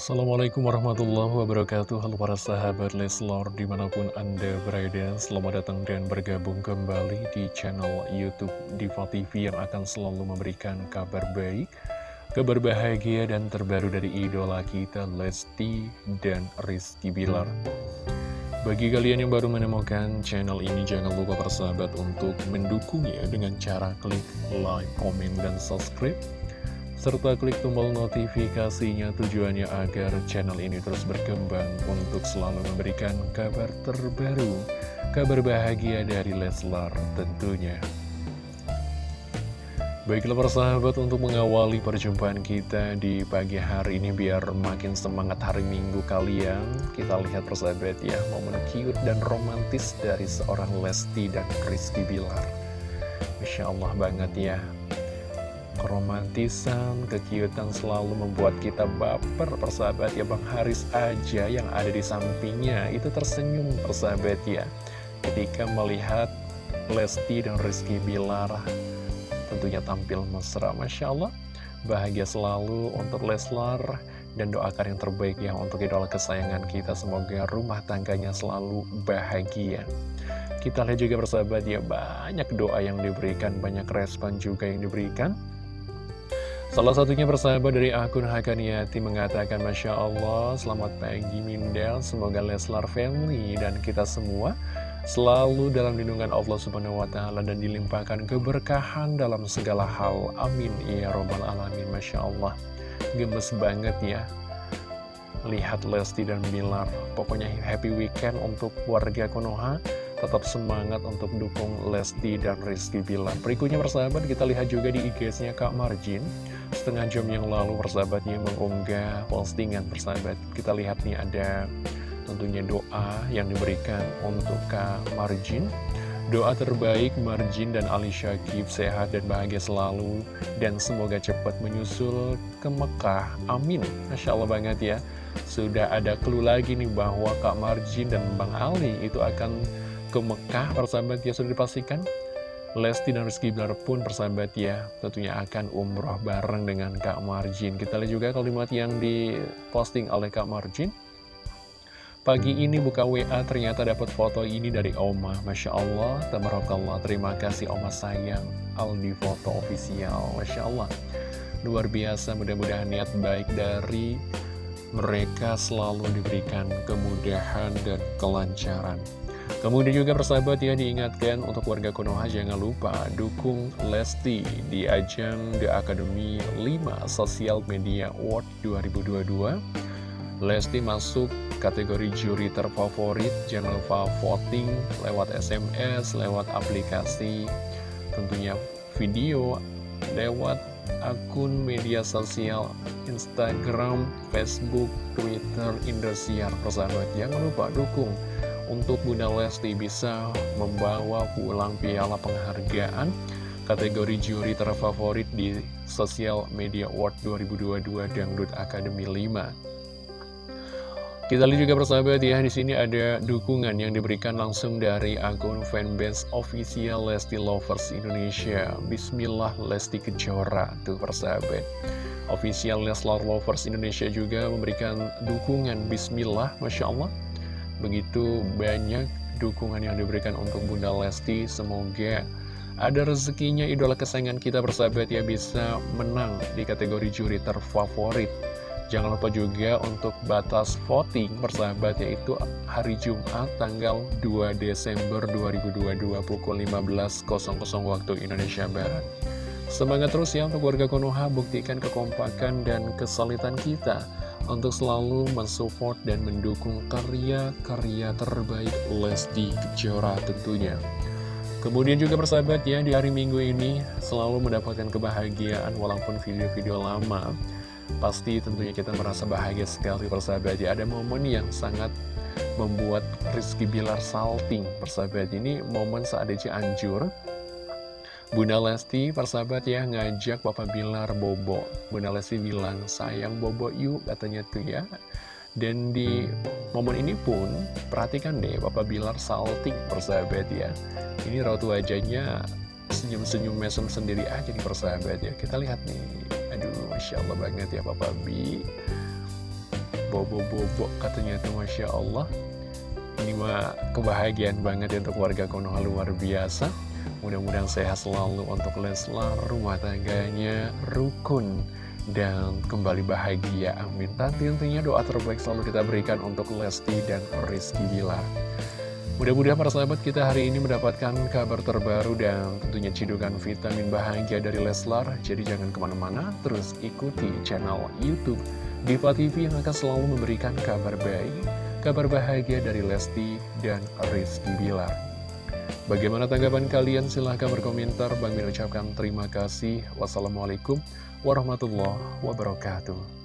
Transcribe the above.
Assalamualaikum warahmatullahi wabarakatuh. Halo para sahabat Leslor di mana pun anda berada Selamat datang dan bergabung kembali di channel Youtube Diva TV Yang akan selalu memberikan kabar baik Kabar bahagia dan terbaru dari idola kita Lesti dan Rizky Bilar. Bagi kalian yang baru menemukan channel ini Jangan lupa para sahabat untuk mendukungnya Dengan cara klik like, komen, dan subscribe serta klik tombol notifikasinya tujuannya agar channel ini terus berkembang untuk selalu memberikan kabar terbaru, kabar bahagia dari Leslar tentunya. Baiklah persahabat untuk mengawali perjumpaan kita di pagi hari ini biar makin semangat hari minggu kalian Kita lihat persahabat ya momen cute dan romantis dari seorang Lesti dan Rizky Bilar Masya Allah banget ya keromantisan, kekiutan selalu membuat kita baper persahabat ya Bang Haris aja yang ada di sampingnya. Itu tersenyum persahabat ya. Ketika melihat Lesti dan Rizky Bilar tentunya tampil mesra. Masya Allah bahagia selalu untuk Leslar dan doakan yang terbaik ya untuk idola kesayangan kita. Semoga rumah tangganya selalu bahagia. Kita lihat juga persahabat ya banyak doa yang diberikan banyak respon juga yang diberikan Salah satunya persahabat dari akun Hakaniati mengatakan Masya Allah, selamat pagi Mindel, semoga Leslar family dan kita semua selalu dalam lindungan Allah Subhanahu Wa Taala dan dilimpahkan keberkahan dalam segala hal. Amin ya robbal alamin. Masya Allah, gemes banget ya. Lihat Lesti dan Bilar, pokoknya happy weekend untuk warga Konoha. Tetap semangat untuk dukung Lesti dan Rizky Bilar. Berikutnya persahabat kita lihat juga di IG-nya Kak Marjin setengah jam yang lalu persahabatnya mengunggah postingan persahabat. Kita lihat nih ada tentunya doa yang diberikan untuk Kak Marjin. Doa terbaik Marjin dan Ali Syakib sehat dan bahagia selalu dan semoga cepat menyusul ke Mekah. Amin. Masya Allah banget ya. Sudah ada clue lagi nih bahwa Kak Marjin dan Bang Ali itu akan ke Mekah. Persahabat ya sudah dipastikan Lesti dan Rizky Bilar pun persahabat ya tentunya akan umroh bareng dengan Kak Marjin. Kita lihat juga kalimat yang diposting oleh Kak Marjin. Pagi ini buka WA ternyata dapat foto ini dari Oma. Masya Allah, Tabarakallah. Terima kasih Oma sayang. Aldi Foto Official Masya Allah. Luar biasa mudah-mudahan niat baik dari mereka selalu diberikan kemudahan dan kelancaran Kemudian juga persahabat ya diingatkan untuk warga Konoha jangan lupa dukung Lesti di ajang The Academy 5 Social Media Award 2022. Lesti masuk kategori juri terfavorit, jangan lupa voting lewat SMS, lewat aplikasi, tentunya video, lewat akun media sosial Instagram, Facebook, Twitter, Indosiar persahabat. Jangan lupa dukung untuk Bunda Lesti bisa membawa pulang piala penghargaan kategori juri terfavorit di Social Media Award 2022 Dangdut Academy 5. Kita lihat juga persahabat ya, di sini ada dukungan yang diberikan langsung dari akun fanbase official Lesti Lovers Indonesia. Bismillah Lesti Kejora, tuh persahabat. Official Leslar Lovers Indonesia juga memberikan dukungan Bismillah, Masya Allah. Begitu banyak dukungan yang diberikan untuk Bunda Lesti Semoga ada rezekinya idola kesayangan kita bersahabat ya bisa menang di kategori juri terfavorit Jangan lupa juga untuk batas voting bersahabat yaitu hari Jumat tanggal 2 Desember 2022 pukul 15.00 waktu Indonesia Barat. Semangat terus ya untuk warga Konoha buktikan kekompakan dan kesulitan kita untuk selalu mensupport dan mendukung karya-karya terbaik Lesti Kejora tentunya. Kemudian juga persahabat ya, di hari Minggu ini selalu mendapatkan kebahagiaan walaupun video-video lama. Pasti tentunya kita merasa bahagia sekali persahabat ya. Ada momen yang sangat membuat Rizky Bilar salting persahabat. Ini momen saat dia Cianjur Bunda Lesti, persahabat ya, ngajak Bapak Bilar Bobo. Bunda Lesti bilang, sayang Bobo yuk, katanya tuh ya. Dan di momen ini pun, perhatikan deh, Bapak Bilar salting, persahabat ya. Ini raut wajahnya senyum-senyum mesem sendiri aja nih persahabat ya. Kita lihat nih, aduh, Masya Allah banget ya Bapak Bi. bobo-bobo katanya tuh Masya Allah Ini mah kebahagiaan banget ya untuk warga Konoha luar biasa Mudah-mudahan sehat selalu untuk Leslar, rumah tangganya rukun dan kembali bahagia. Amin. Tapi tentunya doa terbaik selalu kita berikan untuk Lesti dan Rizky Bilar. Mudah-mudahan para sahabat kita hari ini mendapatkan kabar terbaru dan tentunya cidukan vitamin bahagia dari Leslar. Jadi jangan ke mana-mana, terus ikuti channel Youtube Diva TV yang akan selalu memberikan kabar baik, kabar bahagia dari Lesti dan Rizky Bilar. Bagaimana tanggapan kalian? Silahkan berkomentar. Bang Min ucapkan terima kasih. Wassalamualaikum warahmatullahi wabarakatuh.